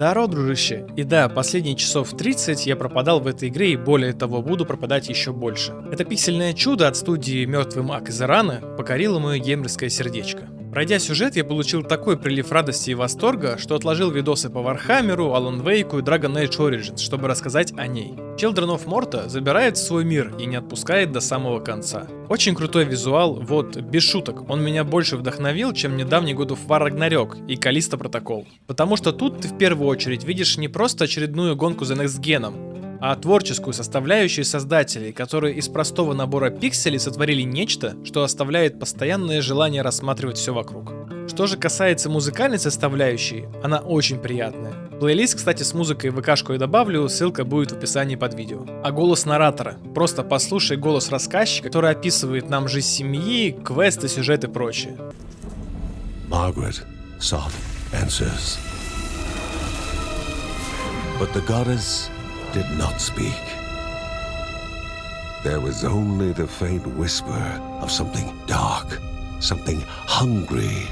Здорово, дружище. И да, последние часов 30 я пропадал в этой игре и более того, буду пропадать еще больше. Это пиксельное чудо от студии Мертвый Маг из Ирана покорило мое геймерское сердечко. Пройдя сюжет, я получил такой прилив радости и восторга, что отложил видосы по Warhammer у, Alan Wake и Dragon Age Origins, чтобы рассказать о ней. Children of Morta забирает в свой мир и не отпускает до самого конца. Очень крутой визуал, вот, без шуток, он меня больше вдохновил, чем недавний God of War Ragnarok и Callisto Protocol. Потому что тут ты в первую очередь видишь не просто очередную гонку за Next Gen, а творческую составляющую создателей, которые из простого набора пикселей сотворили нечто, что оставляет постоянное желание рассматривать все вокруг. Что же касается музыкальной составляющей, она очень приятная. Плейлист, кстати, с музыкой ВКшку я добавлю, ссылка будет в описании под видео. А голос наратора. Просто послушай голос рассказчика, который описывает нам жизнь семьи, квесты, сюжет и прочее. Margaret soft answers. But the goddess did not speak. There was only the faint whisper of something dark, something hungry.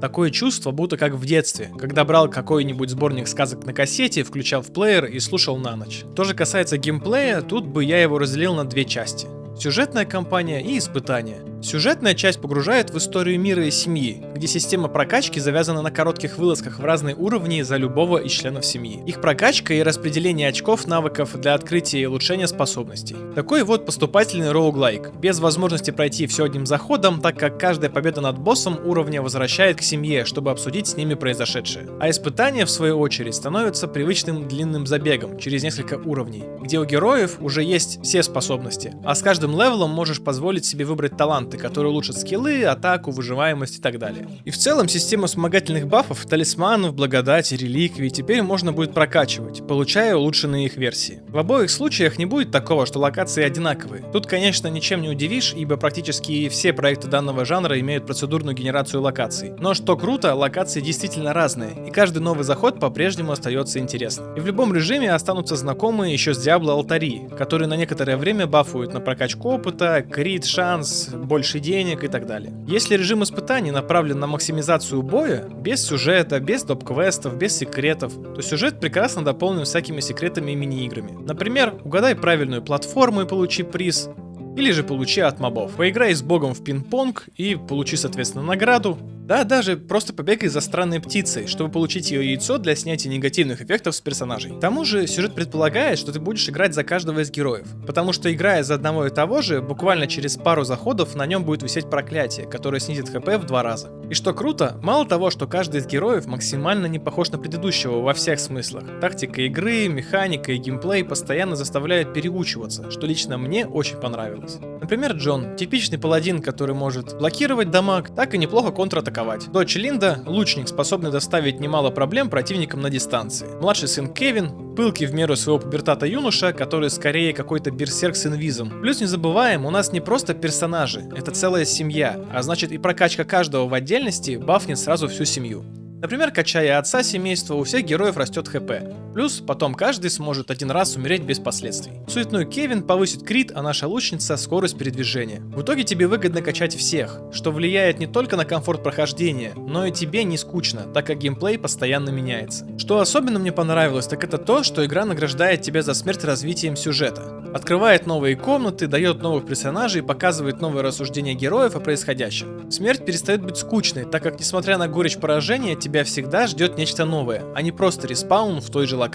Такое чувство, будто как в детстве, когда брал какой-нибудь сборник сказок на кассете, включал в плеер и слушал на ночь. То же касается геймплея, тут бы я его разделил на две части. Сюжетная кампания и испытания. Сюжетная часть погружает в историю мира и семьи, где система прокачки завязана на коротких вылазках в разные уровни за любого из членов семьи. Их прокачка и распределение очков навыков для открытия и улучшения способностей. Такой вот поступательный роуглайк, без возможности пройти все одним заходом, так как каждая победа над боссом уровня возвращает к семье, чтобы обсудить с ними произошедшее. А испытания, в свою очередь, становятся привычным длинным забегом через несколько уровней, где у героев уже есть все способности, а с каждым левелом можешь позволить себе выбрать таланты, таланты, которые улучшат скиллы, атаку, выживаемость и так далее. И в целом система вспомогательных бафов, талисманов, благодати, реликвий теперь можно будет прокачивать, получая улучшенные их версии. В обоих случаях не будет такого, что локации одинаковые. Тут, конечно, ничем не удивишь, ибо практически все проекты данного жанра имеют процедурную генерацию локаций. Но что круто, локации действительно разные, и каждый новый заход по-прежнему остается интересным. И в любом режиме останутся знакомые еще с Diablo алтари, которые на некоторое время бафуют на прокачку опыта, крит, шанс, больше больше денег и так далее. Если режим испытаний направлен на максимизацию боя, без сюжета, без доп-квестов, без секретов, то сюжет прекрасно дополнен всякими секретами и мини-играми. Например, угадай правильную платформу и получи приз, или же получи от мобов. Поиграй с богом в пинг-понг и получи соответственно награду, да, даже просто побегай за странной птицей, чтобы получить ее яйцо для снятия негативных эффектов с персонажей. К тому же, сюжет предполагает, что ты будешь играть за каждого из героев. Потому что играя за одного и того же, буквально через пару заходов на нем будет висеть проклятие, которое снизит хп в два раза. И что круто, мало того, что каждый из героев максимально не похож на предыдущего во всех смыслах. Тактика игры, механика и геймплей постоянно заставляют переучиваться, что лично мне очень понравилось. Например, Джон, типичный паладин, который может блокировать дамаг, так и неплохо контратаковать атаковать. Дочь Линда – лучник, способный доставить немало проблем противникам на дистанции. Младший сын Кевин – пылкий в меру своего пубертата юноша, который скорее какой-то берсерк с инвизом. Плюс не забываем, у нас не просто персонажи, это целая семья, а значит и прокачка каждого в отдельности бафнет сразу всю семью. Например, качая отца семейства, у всех героев растет хп. Плюс потом каждый сможет один раз умереть без последствий. Суетной Кевин повысит крит, а наша лучница скорость передвижения. В итоге тебе выгодно качать всех, что влияет не только на комфорт прохождения, но и тебе не скучно, так как геймплей постоянно меняется. Что особенно мне понравилось, так это то, что игра награждает тебя за смерть развитием сюжета. Открывает новые комнаты, дает новых персонажей, показывает новые рассуждения героев о происходящем. Смерть перестает быть скучной, так как несмотря на горечь поражения, тебя всегда ждет нечто новое, а не просто респаун в той же локации.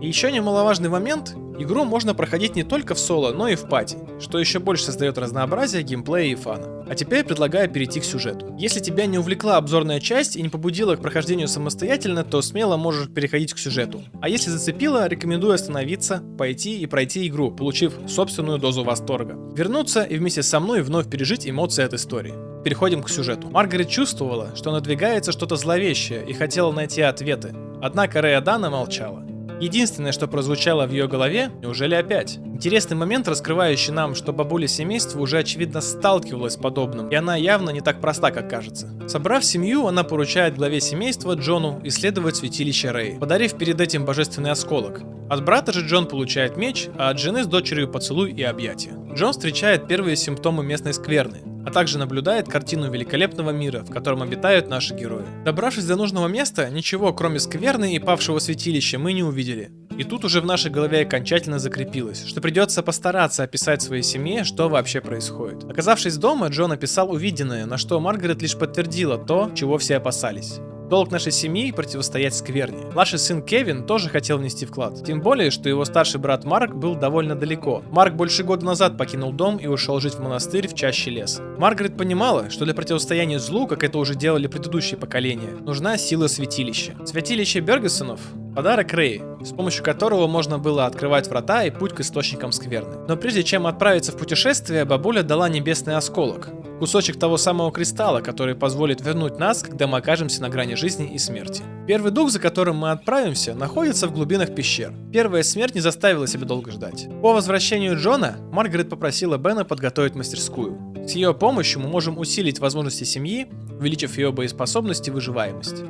И еще немаловажный момент, игру можно проходить не только в соло, но и в пати, что еще больше создает разнообразие геймплея и фана. А теперь предлагаю перейти к сюжету. Если тебя не увлекла обзорная часть и не побудила к прохождению самостоятельно, то смело можешь переходить к сюжету. А если зацепило, рекомендую остановиться, пойти и пройти игру, получив собственную дозу восторга. Вернуться и вместе со мной вновь пережить эмоции от истории. Переходим к сюжету. Маргарет чувствовала, что надвигается что-то зловещее и хотела найти ответы. Однако Рея Дана молчала. Единственное, что прозвучало в ее голове, неужели опять? Интересный момент, раскрывающий нам, что бабуля семейства уже очевидно сталкивалась с подобным, и она явно не так проста, как кажется. Собрав семью, она поручает главе семейства Джону исследовать святилище Рэй, подарив перед этим божественный осколок. От брата же Джон получает меч, а от жены с дочерью поцелуй и объятия. Джон встречает первые симптомы местной скверны, а также наблюдает картину великолепного мира, в котором обитают наши герои. Добравшись до нужного места, ничего кроме скверны и павшего святилища мы не увидели. И тут уже в нашей голове окончательно закрепилось, что придется постараться описать своей семье, что вообще происходит. Оказавшись дома, Джон описал увиденное, на что Маргарет лишь подтвердила то, чего все опасались. Долг нашей семьи противостоять скверне. Младший сын Кевин тоже хотел внести вклад. Тем более, что его старший брат Марк был довольно далеко. Марк больше года назад покинул дом и ушел жить в монастырь в чаще леса. Маргарет понимала, что для противостояния злу, как это уже делали предыдущие поколения, нужна сила святилища. Святилище Бергесонов Подарок Рэй, с помощью которого можно было открывать врата и путь к источникам скверны. Но прежде чем отправиться в путешествие, бабуля дала небесный осколок. Кусочек того самого кристалла, который позволит вернуть нас, когда мы окажемся на грани жизни и смерти. Первый дух, за которым мы отправимся, находится в глубинах пещер. Первая смерть не заставила себя долго ждать. По возвращению Джона, Маргарет попросила Бена подготовить мастерскую. С ее помощью мы можем усилить возможности семьи, увеличив ее боеспособность и выживаемость.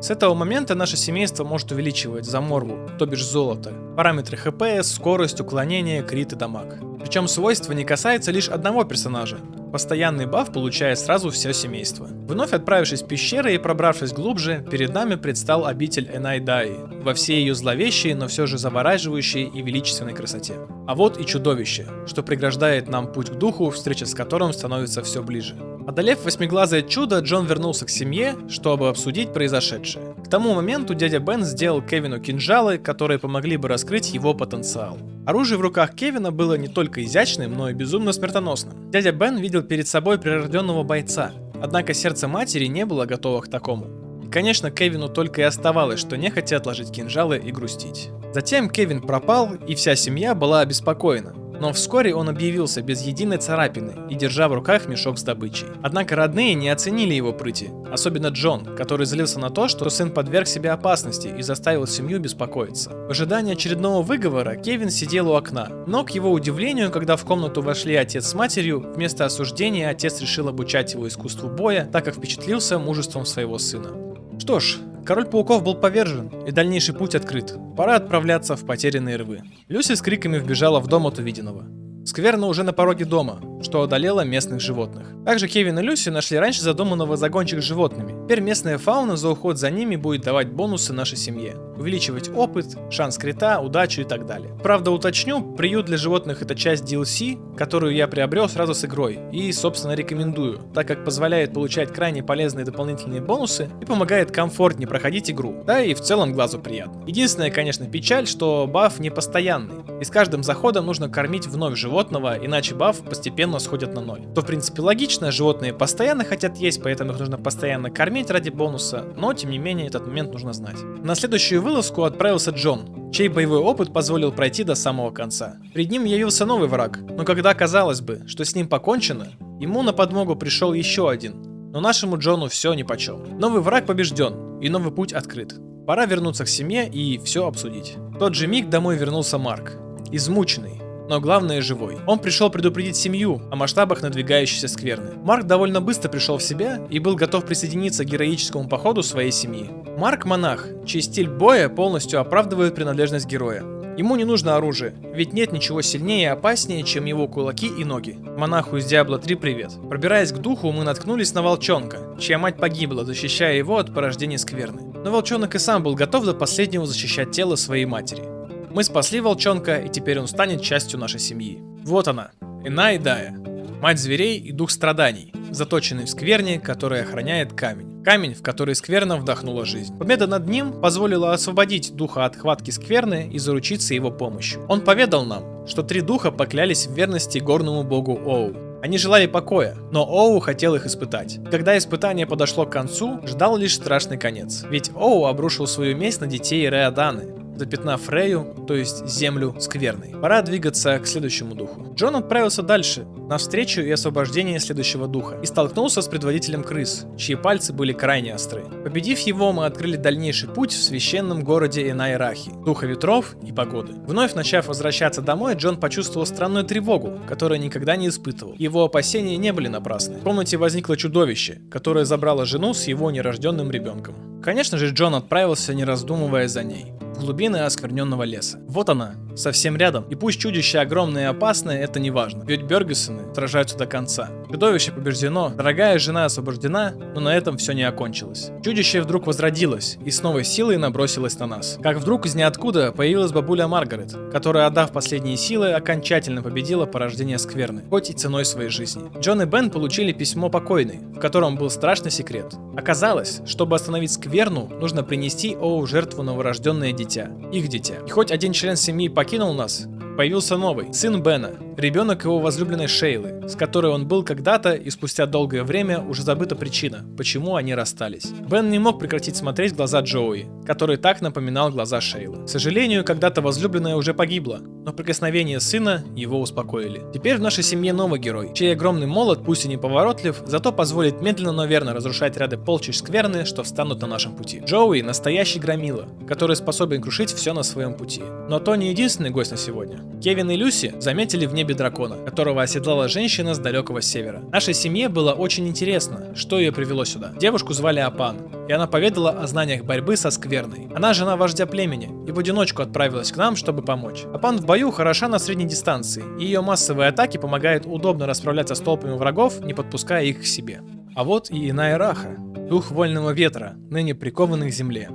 С этого момента наше семейство может увеличивать заморву, то бишь золото, параметры хп, скорость, уклонение, крит и дамаг. Причем свойство не касается лишь одного персонажа. Постоянный баф получает сразу все семейство. Вновь отправившись в пещеры и пробравшись глубже, перед нами предстал обитель Энайдаи во всей ее зловещей, но все же завораживающей и величественной красоте. А вот и чудовище, что преграждает нам путь к духу, встреча с которым становится все ближе. Одолев восьмиглазое чудо, Джон вернулся к семье, чтобы обсудить произошедшее. К тому моменту дядя Бен сделал Кевину кинжалы, которые помогли бы раскрыть его потенциал. Оружие в руках Кевина было не только изящным, но и безумно смертоносным. Дядя Бен видел перед собой прирожденного бойца, однако сердце матери не было готово к такому. И, конечно, Кевину только и оставалось, что не хотят отложить кинжалы и грустить. Затем Кевин пропал, и вся семья была обеспокоена. Но вскоре он объявился без единой царапины и держа в руках мешок с добычей. Однако родные не оценили его прыти, особенно Джон, который злился на то, что сын подверг себе опасности и заставил семью беспокоиться. В ожидании очередного выговора Кевин сидел у окна, но к его удивлению, когда в комнату вошли отец с матерью, вместо осуждения отец решил обучать его искусству боя, так как впечатлился мужеством своего сына. Что ж, Король пауков был повержен, и дальнейший путь открыт. Пора отправляться в потерянные рвы. Люси с криками вбежала в дом от увиденного. Скверно уже на пороге дома, что одолело местных животных. Также Кевин и Люси нашли раньше задуманного загончик с животными. Теперь местная фауна за уход за ними будет давать бонусы нашей семье. Увеличивать опыт, шанс крита, удачу и так далее. Правда, уточню, приют для животных это часть DLC, которую я приобрел сразу с игрой. И, собственно, рекомендую, так как позволяет получать крайне полезные дополнительные бонусы и помогает комфортнее проходить игру. Да и в целом глазу приятно. Единственная, конечно, печаль, что баф не постоянный. И с каждым заходом нужно кормить вновь животного, иначе баф постепенно сходит на ноль. То в принципе логично, животные постоянно хотят есть, поэтому их нужно постоянно кормить ради бонуса, но тем не менее этот момент нужно знать. На следующую вылазку отправился Джон, чей боевой опыт позволил пройти до самого конца. Перед ним явился новый враг, но когда казалось бы, что с ним покончено, ему на подмогу пришел еще один. Но нашему Джону все нипочем. Новый враг побежден, и новый путь открыт. Пора вернуться к семье и все обсудить. В тот же миг домой вернулся Марк. Измученный, но главное живой. Он пришел предупредить семью о масштабах надвигающейся скверны. Марк довольно быстро пришел в себя и был готов присоединиться к героическому походу своей семьи. Марк монах, чей стиль боя полностью оправдывает принадлежность героя. Ему не нужно оружие, ведь нет ничего сильнее и опаснее, чем его кулаки и ноги. Монаху из Diablo 3 привет. Пробираясь к духу, мы наткнулись на волчонка, чья мать погибла, защищая его от порождения скверны. Но волчонок и сам был готов до последнего защищать тело своей матери. Мы спасли волчонка, и теперь он станет частью нашей семьи. Вот она, Энайдая, мать зверей и дух страданий, заточенный в скверне, который охраняет камень. Камень, в который скверна вдохнула жизнь. Победа над ним позволила освободить духа от хватки скверны и заручиться его помощью. Он поведал нам, что три духа поклялись в верности горному богу Оу. Они желали покоя, но Оу хотел их испытать. Когда испытание подошло к концу, ждал лишь страшный конец. Ведь Оу обрушил свою месть на детей Реаданы, запятнав Фрею, то есть землю скверной. Пора двигаться к следующему духу. Джон отправился дальше, навстречу и освобождение следующего духа, и столкнулся с предводителем крыс, чьи пальцы были крайне остры. Победив его, мы открыли дальнейший путь в священном городе Энайрахи, духа ветров и погоды. Вновь начав возвращаться домой, Джон почувствовал странную тревогу, которую никогда не испытывал. Его опасения не были напрасны. В комнате возникло чудовище, которое забрало жену с его нерожденным ребенком. Конечно же, Джон отправился, не раздумывая за ней глубины оскверненного леса. Вот она, совсем рядом. И пусть чудище огромное и опасное, это не важно. Ведь Бергесоны сражаются до конца. Чудовище побеждено, дорогая жена освобождена, но на этом все не окончилось. Чудище вдруг возродилось и с новой силой набросилось на нас. Как вдруг из ниоткуда появилась бабуля Маргарет, которая, отдав последние силы, окончательно победила порождение скверны, хоть и ценой своей жизни. Джон и Бен получили письмо покойной, в котором был страшный секрет. Оказалось, чтобы остановить скверну, нужно принести Оу жертву новорожденное дитя, их дитя. И хоть один член семьи покинул нас, появился новый, сын Бена, ребенок его возлюбленной Шейлы, с которой он был когда-то и спустя долгое время уже забыта причина, почему они расстались. Бен не мог прекратить смотреть глаза Джоуи, который так напоминал глаза Шейлы. К сожалению, когда-то возлюбленная уже погибла, но прикосновения сына его успокоили. Теперь в нашей семье новый герой, чей огромный молот, пусть и неповоротлив, зато позволит медленно, но верно разрушать ряды полчищ скверны, что встанут на нашем пути. Джоуи – настоящий громила, который способен крушить все на своем пути. Но то не единственный гость на сегодня. Кевин и Люси заметили в небе дракона, которого оседлала женщина с далекого севера. Нашей семье было очень интересно, что ее привело сюда. Девушку звали Апан, и она поведала о знаниях борьбы со скверной. Она жена вождя племени и в одиночку отправилась к нам, чтобы помочь. Апан в бою хороша на средней дистанции, и ее массовые атаки помогают удобно расправляться с толпами врагов, не подпуская их к себе. А вот и иная Раха, дух вольного ветра, ныне прикованный к земле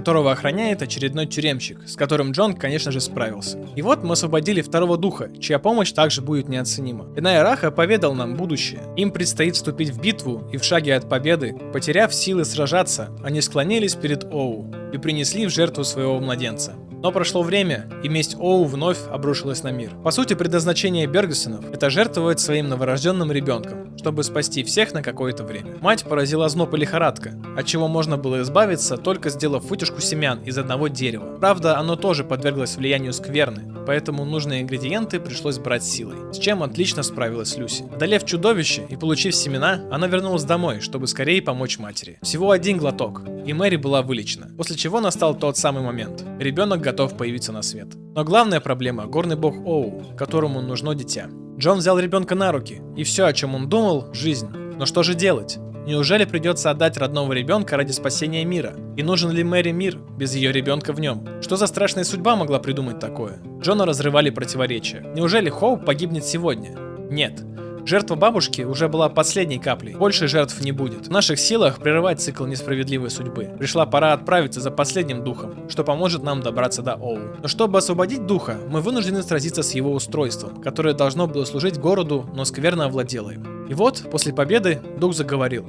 которого охраняет очередной тюремщик, с которым Джон, конечно же, справился. И вот мы освободили второго духа, чья помощь также будет неоценима. Иная Раха поведал нам будущее. Им предстоит вступить в битву, и в шаге от победы, потеряв силы сражаться, они склонились перед Оу и принесли в жертву своего младенца. Но прошло время, и месть Оу вновь обрушилась на мир. По сути, предназначение Бергесонов – это жертвовать своим новорожденным ребенком, чтобы спасти всех на какое-то время. Мать поразила зноб и лихорадка, от чего можно было избавиться, только сделав вытяжку семян из одного дерева. Правда, оно тоже подверглось влиянию скверны, поэтому нужные ингредиенты пришлось брать силой, с чем отлично справилась Люси. Одолев чудовище и получив семена, она вернулась домой, чтобы скорее помочь матери. Всего один глоток, и Мэри была вылечена, после чего настал тот самый момент. Ребенок готов появиться на свет. Но главная проблема – горный бог Оу, которому нужно дитя. Джон взял ребенка на руки, и все, о чем он думал – жизнь. Но что же делать? Неужели придется отдать родного ребенка ради спасения мира? И нужен ли Мэри мир без ее ребенка в нем? Что за страшная судьба могла придумать такое? Джона разрывали противоречия. Неужели Хоуп погибнет сегодня? Нет. Жертва бабушки уже была последней каплей. Больше жертв не будет. В наших силах прерывать цикл несправедливой судьбы. Пришла пора отправиться за последним духом, что поможет нам добраться до Оу. Но чтобы освободить духа, мы вынуждены сразиться с его устройством, которое должно было служить городу, но скверно овладело им. И вот, после победы, дух заговорил.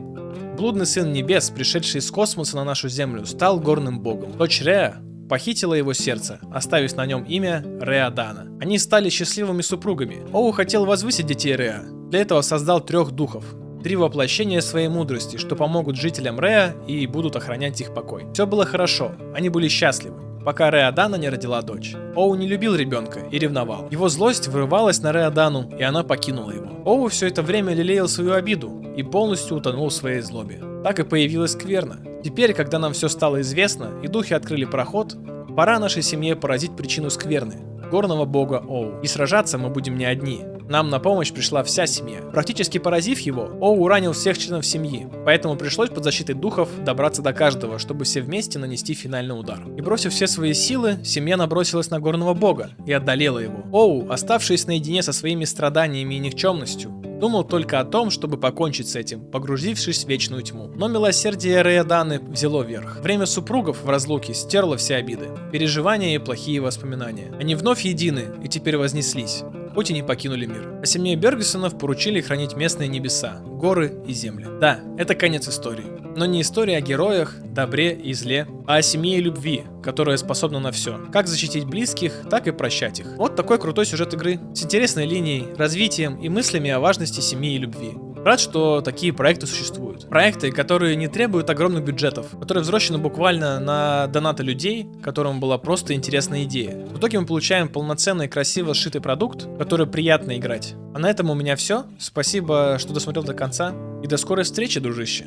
Блудный сын небес, пришедший из космоса на нашу землю, стал горным богом. Дочь Реа, похитила его сердце, оставив на нем имя Реадана. Они стали счастливыми супругами. Оу хотел возвысить детей Реа. Для этого создал трех духов. Три воплощения своей мудрости, что помогут жителям Реа и будут охранять их покой. Все было хорошо, они были счастливы пока Реадана не родила дочь. Оу не любил ребенка и ревновал. Его злость вырывалась на Реадану, и она покинула его. Оу все это время лелеял свою обиду и полностью утонул в своей злобе. Так и появилась скверна. Теперь, когда нам все стало известно и духи открыли проход, пора нашей семье поразить причину скверны, горного бога Оу. И сражаться мы будем не одни. Нам на помощь пришла вся семья. Практически поразив его, Оу ранил всех членов семьи, поэтому пришлось под защитой духов добраться до каждого, чтобы все вместе нанести финальный удар. И бросив все свои силы, семья набросилась на горного бога и одолела его. Оу, оставшись наедине со своими страданиями и никчемностью, Думал только о том, чтобы покончить с этим, погрузившись в вечную тьму. Но милосердие Реяданы взяло верх. Время супругов в разлуке стерло все обиды, переживания и плохие воспоминания. Они вновь едины и теперь вознеслись хоть и не покинули мир. А семье Бергюсонов поручили хранить местные небеса, горы и земли. Да, это конец истории. Но не история о героях, добре и зле, а о семье и любви, которая способна на все. Как защитить близких, так и прощать их. Вот такой крутой сюжет игры, с интересной линией, развитием и мыслями о важности семьи и любви. Рад, что такие проекты существуют. Проекты, которые не требуют огромных бюджетов, которые взрослены буквально на донаты людей, которым была просто интересная идея. В итоге мы получаем полноценный, красиво сшитый продукт, который приятно играть. А на этом у меня все. Спасибо, что досмотрел до конца. И до скорой встречи, дружище.